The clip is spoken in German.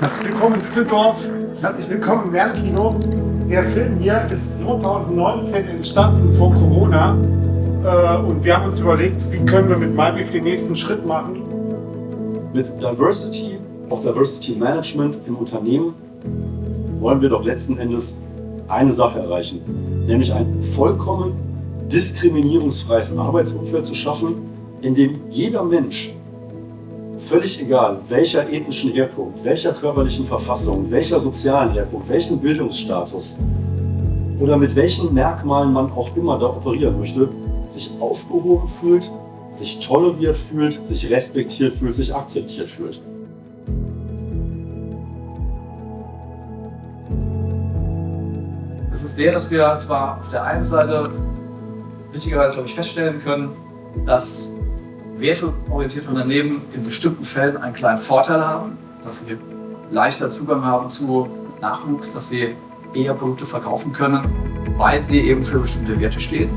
Herzlich willkommen in Düsseldorf, herzlich willkommen im Wernkino. Der Film hier ist 2019 entstanden vor Corona äh, und wir haben uns überlegt, wie können wir mit MyBeef den nächsten Schritt machen. Mit Diversity, auch Diversity Management im Unternehmen, wollen wir doch letzten Endes eine Sache erreichen, nämlich ein vollkommen diskriminierungsfreies Arbeitsumfeld zu schaffen, in dem jeder Mensch völlig egal, welcher ethnischen Herkunft, welcher körperlichen Verfassung, welcher sozialen Herkunft, welchen Bildungsstatus oder mit welchen Merkmalen man auch immer da operieren möchte, sich aufgehoben fühlt, sich toleriert fühlt, sich respektiert fühlt, sich akzeptiert fühlt. Es ist der, dass wir zwar auf der einen Seite richtigerweise, glaube ich, feststellen können, dass werteorientierte Unternehmen in bestimmten Fällen einen kleinen Vorteil haben, dass sie leichter Zugang haben zu Nachwuchs, dass sie eher Produkte verkaufen können, weil sie eben für bestimmte Werte stehen.